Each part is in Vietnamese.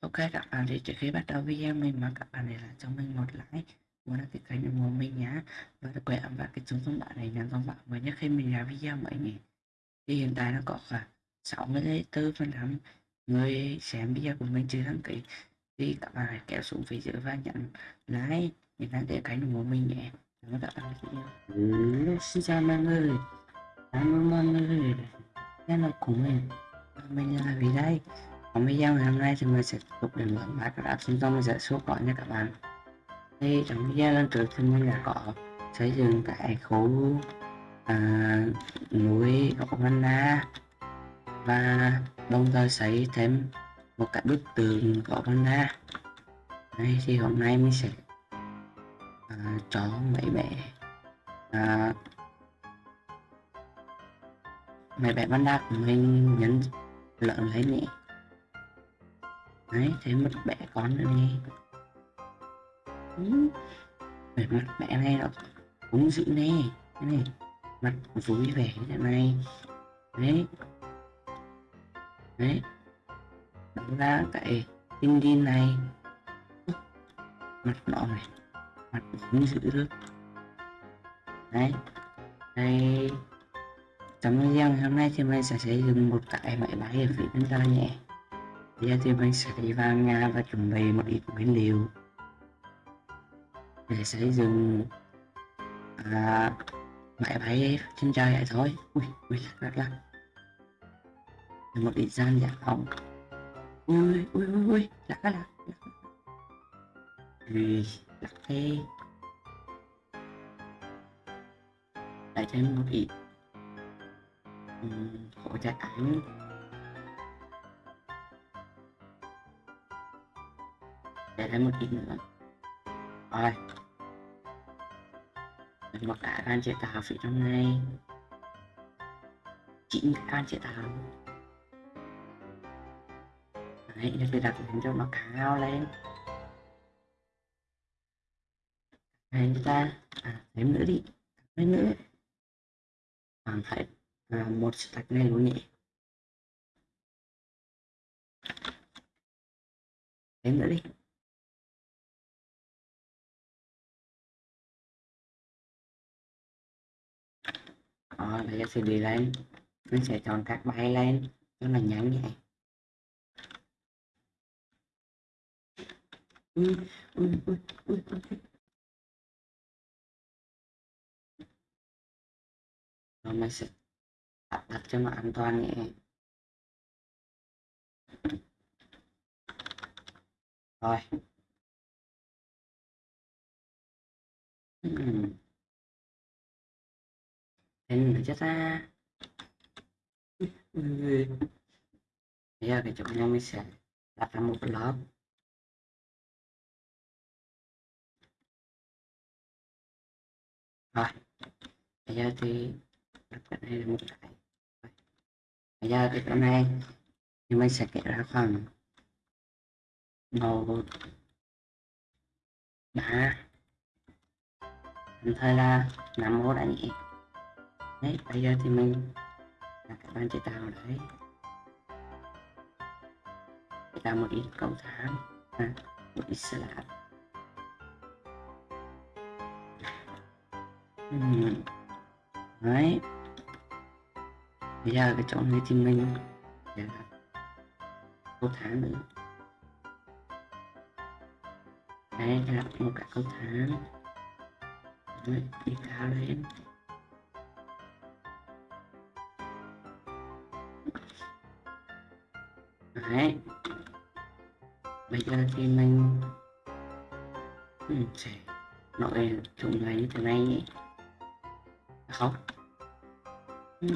Ok các bạn thì trước khi bắt đầu video mình mong các bạn để lại cho mình một like muốn đăng ký kênh ủng hộ mình nhé và đặc biệt và cái chuông thông báo này nhận thông báo mới nhất khi mình ra video mới nhỉ. Thì hiện tại nó có khoảng 64 phần trăm người xem video của mình chưa đăng ký. Thì các bạn hãy kéo xuống phía dưới và nhận like để đăng ký kênh ủng hộ mình nhé. Cảm ơn các bạn ừ, xin chào mọi người. Cảm ơn mọi người đã của cùng mình. Mình là vì đây trong video ngày hôm nay thì mình sẽ tiếp tục đến với các app trung tâm mình sẽ số cỏ nha các bạn. Thì trong video lần trước thì mình đã có xây dựng cái khu à, núi gỗ và đồng thời xây thêm một cái bức tường của Vanda đây thì hôm nay mình sẽ à, cho mấy bé à, mấy bé Vanda của mình nhấn lợn lấy nhỉ đấy, thấy mất bẻ con nữa nè về mặt mẹ này ừ, nó cũng dữ nè. Cái này, mặt vui vẻ như thế này. Đấy. Đấy. Đúng ra cái tinh din này. Mặt nọ này, mặt cũng dữ được. Đấy. Đây trong video ngày hôm nay thì mình sẽ sử dụng một cái máy bay ở phía bên ta nhé. Bây giờ thì mình sẽ đi vào nhà và chuẩn bị một ít nguyên liệu. Để xây dựng à, máy bay trên trời vậy thôi. Ui ui lắc lắc lắc. Một ít gian giả phòng ui ui ui ui lắc lắc lắc ui lắc. Thế lại thêm một ít hỗ trợ ảnh để thêm một ít nữa. Rồi. Mình một cái van chế tạo phía trong này. Chín cái van chế tạo đấy để tôi đặt lên cho nó cao lên. Này chúng ta. À, thêm nữa đi. Thêm nữa. Hoàn thành. À, một stack này luôn nhỉ. Thêm nữa đi. Rồi bây giờ sẽ đi lên. Mình sẽ chọn các bài lên. Cho là nhắn vậy. Ui, ui, ui, ui, ui. rồi mình sẽ đặt, đặt cho nó an toàn nhé rồi. Uhm hình là chết ra. Bây giờ cái chỗ này mình sẽ đặt ra một lớp rồi, bây giờ thì đặt cái này là một cái. Bây giờ cái chỗ này thì mình sẽ kể ra khoảng một ba thời là năm ô đã nhỉ đấy bây giờ thì mình là các bạn chế tạo đấy. Chế tạo một ít cầu thang à, một ít slab uhm. đấy. Bây giờ cái chỗ này thì mình để là cầu thang nữa. Đấy là một cái cầu thang. Đấy, đi cao lên đấy. Bây giờ thì mình ừ, sẽ nội chúng này như thế này. Nhỉ không. Ừ.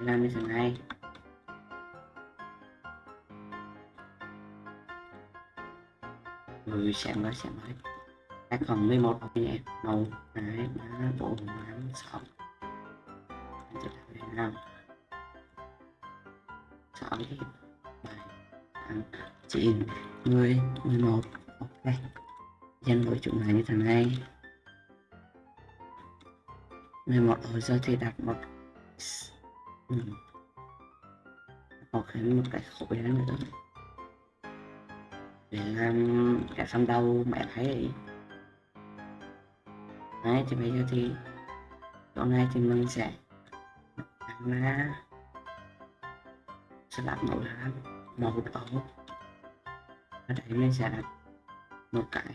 làm như thế này. Ừ, Rồi xem mới xem mới. Các còn 11 học viên màu hai ba bộ năm sáu năm sáu bảy tám chín mười mười một. Ok. Nhân với chúng này như thế này. 11 rồi giờ thì đặt một ừ. hoặc thêm một cái khối đó nữa. Để làm cái xong đầu, mẹ thấy ấy. Đấy, thì bây giờ thì chỗ này thì mình sẽ làm ra sẽ đặt màu là màu ổ ở đây mình sẽ đặt một cái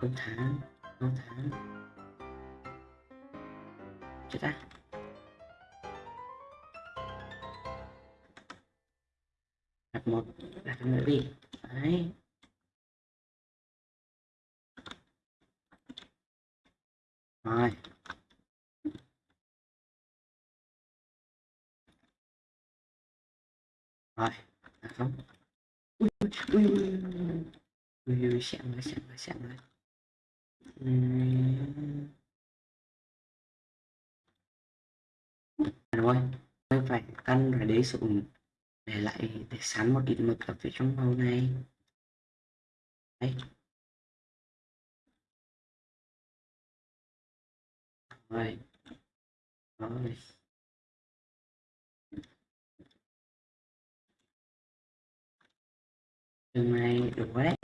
công tháng công tháng. Chết á đặt một, đặt nữa đi. Đấy. Rồi. Rồi. À không ui ui ui ui ui ui. Xẹn rồi xẹn rồi xẹn rồi. Rồi tôi phải căn rồi để xuống để lại, để sắn một ít mực ở phía trong màu này. Đấy rồi. Rồi. Đường này đủ đấy.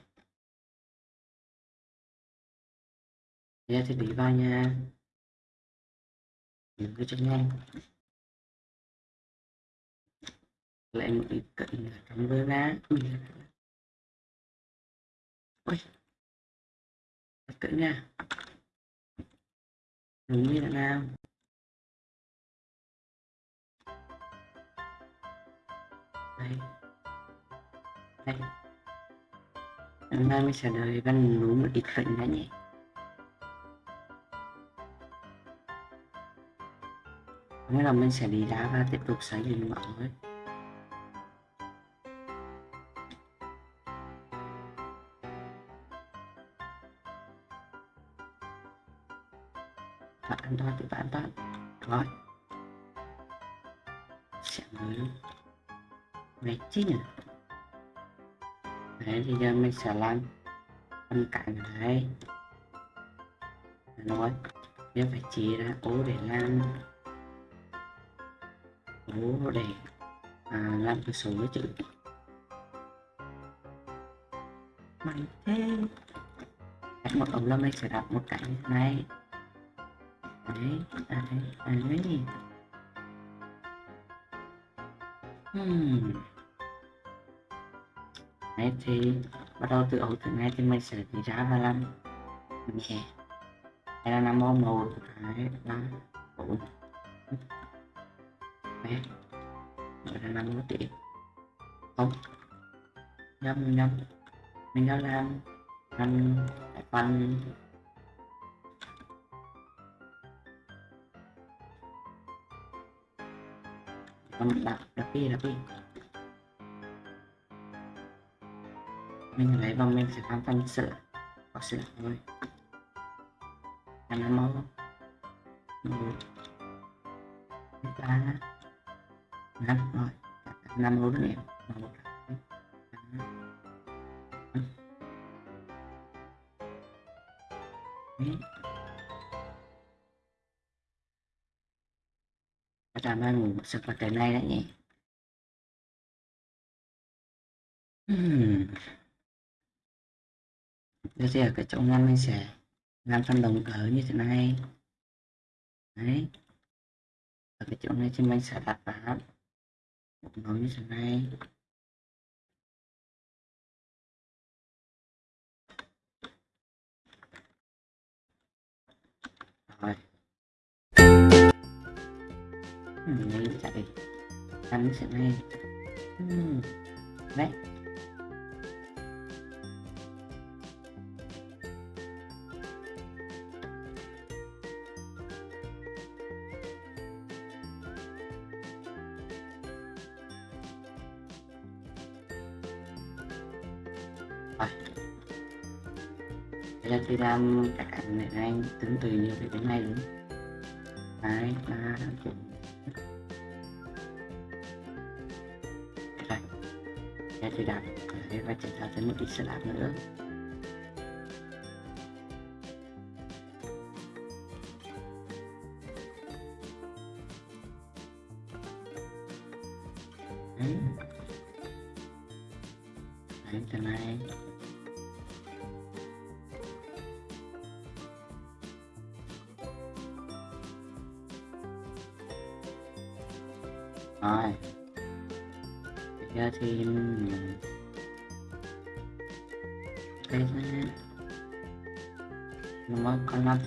Ra thì bị vào nha. Đừng cứ cho nhanh lại một ít cận trong với lá ui. Cận nha. Đúng như là nào? Đây. Đây hôm nay mình sẽ đợi văn núi một ít phận đã nhỉ? Nghĩa là mình sẽ đi đá và tiếp tục xây lên mọi người. Bạn an toàn thì bạn bạn Rồi. Sẽ mới. Mệt chứ nhỉ? Xà lan giờ cạnh sẽ đây Nói nhớ phải chia ra ố để lan, ố để à, làm cái số với chữ mày thế. Đặt một ống lâm mình sẽ đặt một cái này. Đấy à đấy à đấy. Hmm. đấy thì bắt đầu từ ổ thứ này thì mình sẽ đi ra và làm nhẹ đây là năm màu màu hai, ba, bốn. Đấy. Là năm mươi tỷ. Không. Năm năm mình đã làm ăn văn còn đặt đặt đi đặt đi mình lấy và mình sẽ làm phần sữa, có sữa thôi. Làm ừ. máu ừ. một ba năm rồi. Năm luôn em một Đấy. Cảm ơn ngủ sự vật cái này đã nhỉ? Hmm đó thì ở cái chỗ ngăn mình sẽ làm phần đồng ở như thế này. Đấy. Ở cái chỗ này thì mình sẽ đặt vào một như thế này. Rồi. Ừ, mình chạy. Ăn thế này. Ừ. Đấy. Bây các anh này anh tính từ như thế này luôn đấy ba bốn. Rồi bây tôi đặt đấy, và chế ra thêm một ít slab nữa. Đấy. đấy cho này.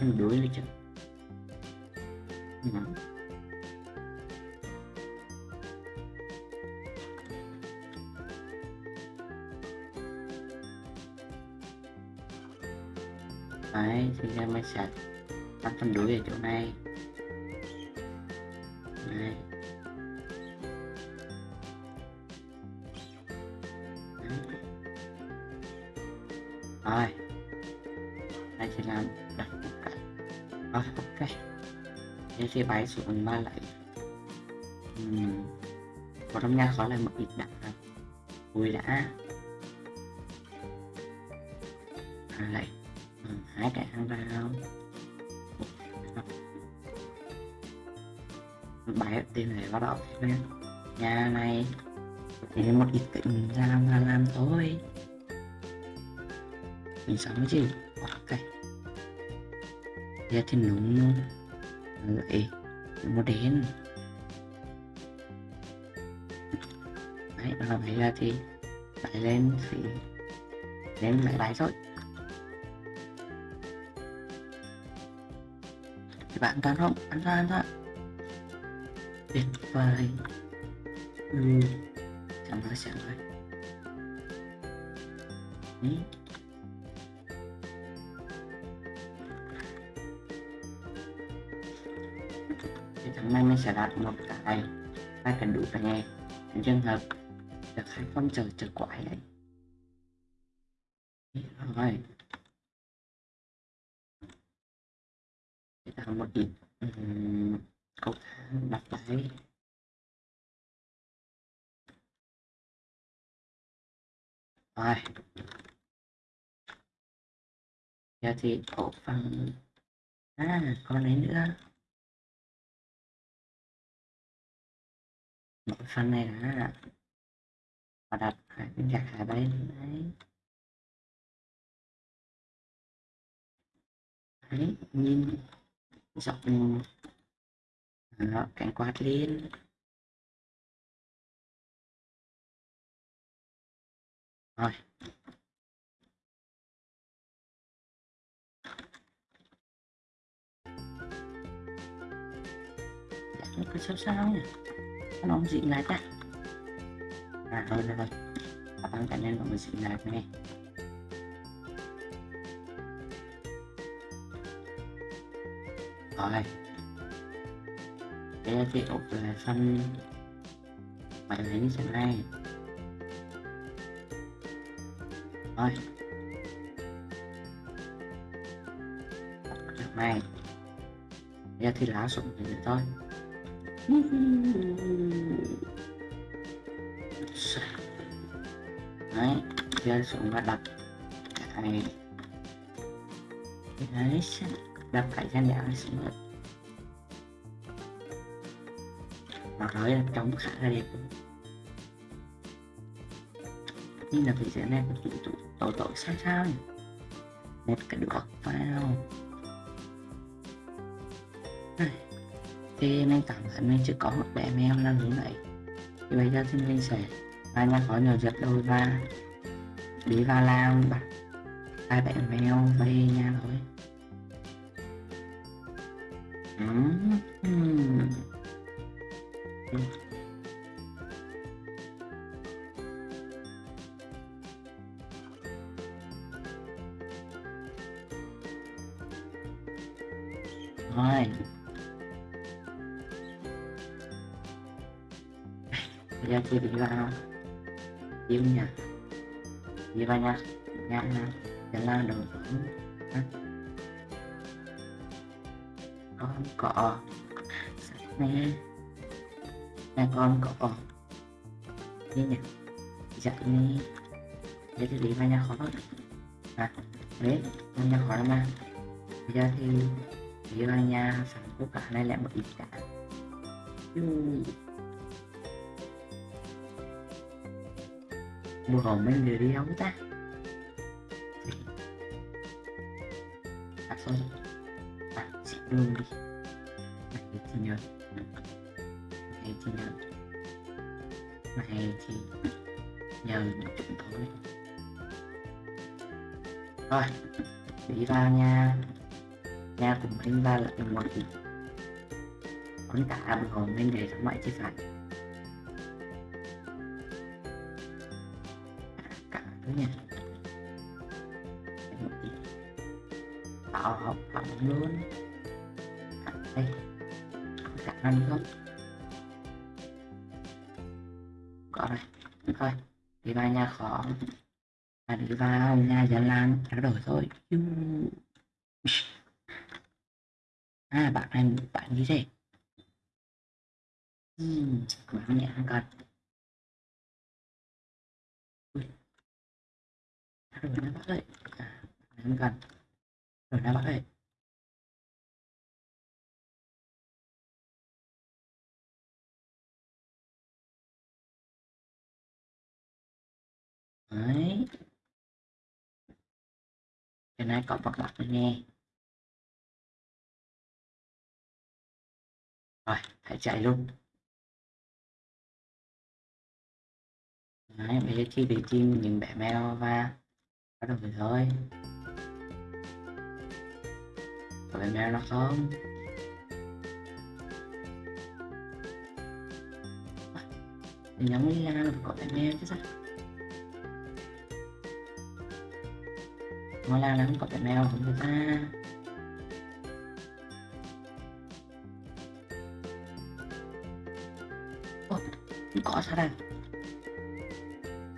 Tương đối với thêm chứ ừ. đấy thì ra mới sạch, tắt tương đối ở chỗ này đấy. Thế bài bay xuống ba lại. Uhm. có trong nhà có lại một ít đã vui đã. À, lại ừ, hai cái ăn ra không bài tên này bắt đầu lên. Nhà này thì một ít tỉnh ra làm làm, làm thôi. Mình sống cái gì ok giờ thì núng luôn vậy một đến đấy là vậy là thì lại lên thì lên lại bài thôi. Thì bạn tan không? Ăn ra ăn ra. Tuyệt vời. Ừ. chẳng nói chẳng nói. Tháng nay mình sẽ đạt một cái hai cần đủ cả nghe. Trong trường hợp được hai con chờ chờ quái đấy. Rồi. Tạo một ít um, câu thang đặt lại. Rồi. Giờ thì ổ phần à còn đấy nữa. Mỗi phần này đã và đặt hai bên gạt hai bên đấy. Đấy nhìn. Dọc đó, cánh quạt lên rồi. Cái sao sao nhỉ nó dị dịnh lại ta. À thôi thôi thôi và tăng cá nhân của mình dị lại này rồi. Cái thì ục là phân bảy lấy như thế này. Rồi. Này. Bây giờ thì lá sụn thì thôi đấy giờ xuống và đập này đấy đập phải gian dạng xuống rồi mà nói là trống khá là đẹp nhưng là phải sẽ này tụ tụ tổ tổ sao sao nhỉ một cái được vào thì mình cảm thấy mình chỉ có một bé mèo là như vậy thì bây giờ thì mình sẽ và nhà có nhiều giật đôi và đi vào làm bắt hai bé mèo về nhà thôi. Uhm. rồi. Bây giờ chị đi vào yêu nhà. Đi vào nhà. Nhà nhà. Để làm phẩm con cọ. Này nhà con cọ. Đi nhà. Dạy đi để thì đi vào nhà khó à đấy nhà khó lắm à bây giờ thì đi vào nhà sản xuất cả này lại một ít cả. Mua hồn mấy người đi đâu ta? À thôi. À chị luôn đi. Mày thì nhờ Mày thì nhờ Mày thì nhờ một chút thôi. Rồi Đi vào nha. Nha cùng anh ba là một thì, Con cả vừa hồn lên để thắng mọi chứ phải. Nha. Một tí tạo học học luôn. Cả đây. Cả năm không có rồi thôi đi vào nhà khó. À đi vào nhà gia lan đã đổi thôi à bạn này bạn gì thế ừ, bạn nhẹ hơn cần rồi nó bắt ơi. À em cần rồi nó bắt ơi. Đấy. Cái này có bật bật nữa nghe. Rồi hãy chạy luôn. Đấy bây giờ chi bị chim, những bẻ mèo và bắt đầu rồi thôi. Có bẻ mèo nó không? Mình nhắm đi ra có bẻ mèo chứ sao? Ngôi la là không có bẻ mèo của người ta Ủa, có sao đây?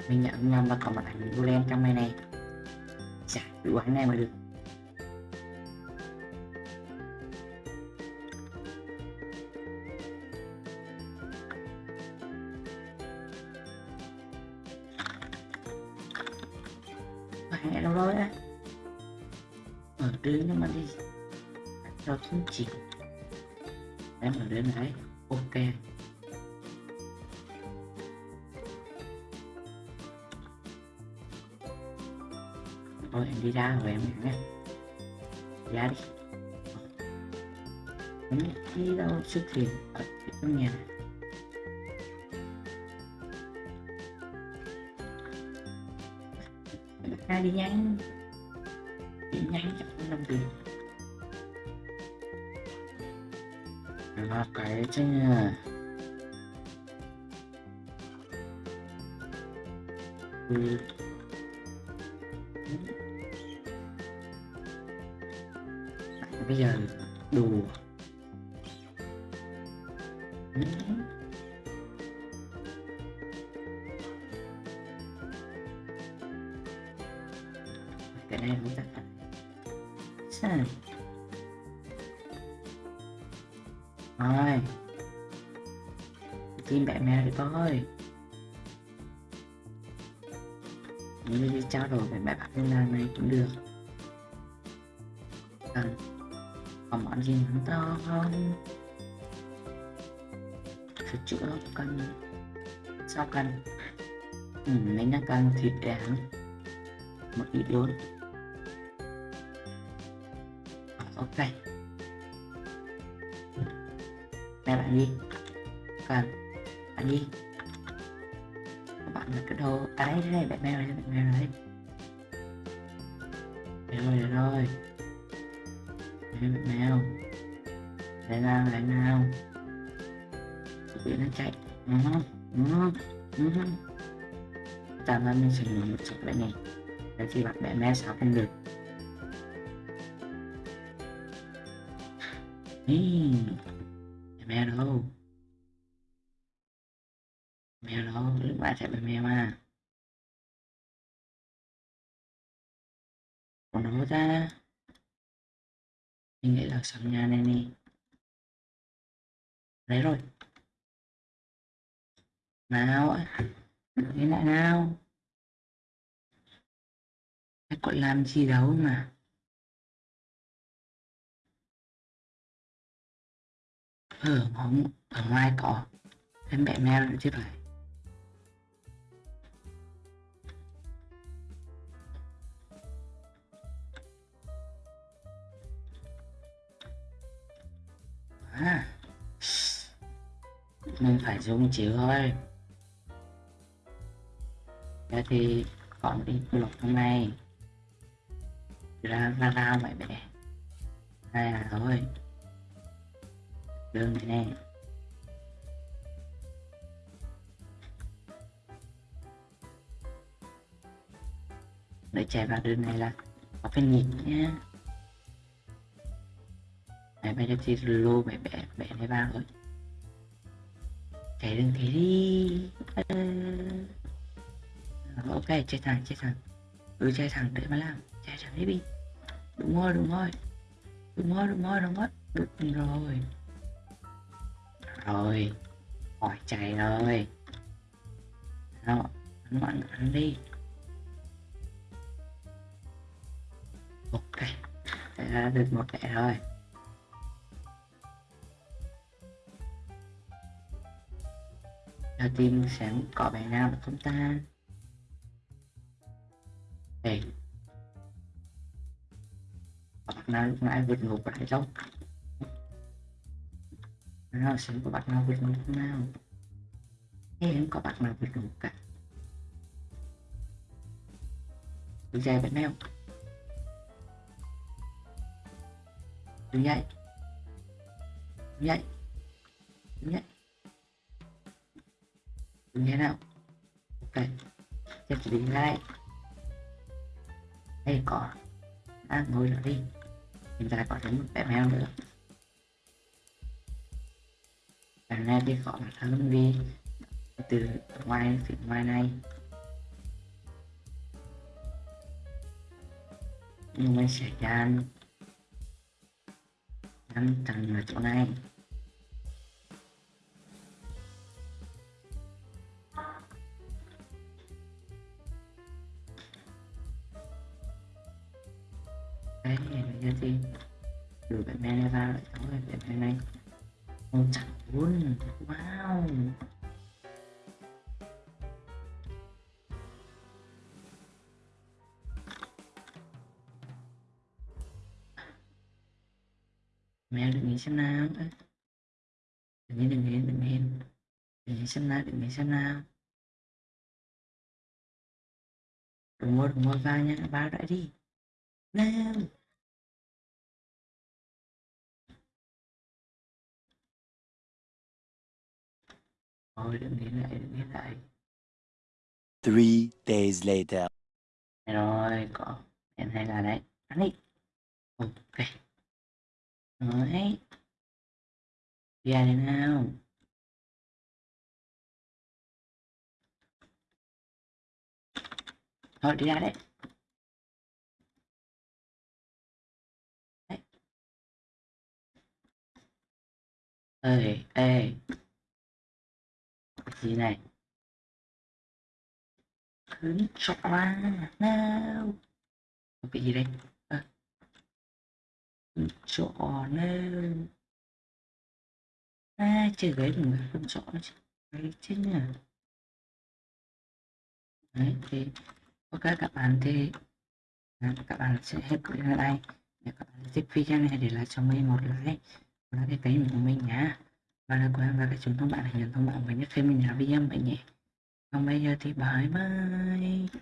mình nhận nhầm là có một ảnh vô len trong này này chả đủ ảnh này mà được ảnh thôi, em đi ra rồi em nghe ra đi. Em đi đâu xuất hiện ở trong nhà? Ra đi nhanh. Đi nhanh chắc không làm gì. Là cái chứ ừ. Bây giờ đùa cái này muốn đặt. Sao rồi. Chim bạn mèo đi thôi. Nếu đi trao đổi với mẹ bạn như này cũng được. Cần à còn món gì nó to không. Sửa chữa cần. Sao cần? Ừ, mình đang cần thịt đảng một ít luôn ok. Đây bạn đi. Cần. Bạn đi. Các bạn là cái đồ. À đây đây bạn mèo đây bạn mèo đây rồi rồi đây bạn mèo lại nào lại nào. Bị nó chạy. Ừ, ừ, ừ. ừ. tạm ra mình sẽ dùng một chút lại này. Để khi bạn bè mẹ sao không được. Ý, mẹ đâu? Mẹ đâu? Lúc bạn sẽ bẻ mẹ mà. Còn đâu ra mình nghĩ là sẵn nhà này nè. Đấy rồi. Nào nghĩ lại nào. Cái còn làm gì đâu mà. Ở ở ngoài có. Em bẹ mèo nữa chứ phải à mình phải dùng chữ thôi. Thế thì còn đi lục hôm nay ra ra ra mày bẻ đây là thôi. Đường này. Nè để chạy vào đường này là có phải nhịp mẹ mày bây lô mẹ mẹ mẹ lấy ba rồi. Chạy đừng thế đi. Ờ. ờ ok chạy thẳng chạy thẳng. Ừ chạy thẳng để mà làm. Chạy thẳng đi đi. Đúng rồi đúng rồi. Đúng rồi đúng rồi đúng rồi. Đúng rồi. Rồi. Hỏi chạy rồi. Đó anh bạn anh đi. Ok. Đã được một lẻ rồi. Giờ team sẽ có bài nào được không ta đây có bạn nào lúc nãy vượt ngục lại dốc nào sẽ có bạn nào vượt ngục nào? Thế không có bạn nào vượt ngục cả? Đứng dậy bạn nào? Đứng dậy đứng dậy đứng dậy như thế nào? Ok tiếp chỉ đi lại. Đây có. À, ngồi lại đi. Chúng ta có thêm một bé mèo nữa. Bạn này đi khỏi mặt hơn đi từ ngoài phía ngoài này. Nhưng mình sẽ dàn năm tầng ở chỗ này. Xem nào đừng nghĩ đừng nghĩ đừng nghĩ đừng nghĩ xem nào đừng nghĩ xem nào đừng mua đừng mua vào nha ba lại đi nào thôi đừng nghĩ lại đừng nghĩ lại Three days later. Đây rồi, có em hay là đấy ăn đi ok Đấy. Đi ra đây nào. Thôi đi ra đấy. Ê, ê. Cái gì này? Hứng cho nào. Cái gì đây? chỗ nào à, chơi ghế đừng phải phân rõ chứ. Đấy chính là đấy thì ok các bạn thì à, các bạn sẽ hết clip ở đây. Để các bạn thích video này để lại cho mình một like. Và cái kênh của mình nhá. Và là của em và cái chúng thông bạn hãy nhận thông bạn với nhất khi mình làm video vậy nhé còn bây giờ thì bye bye.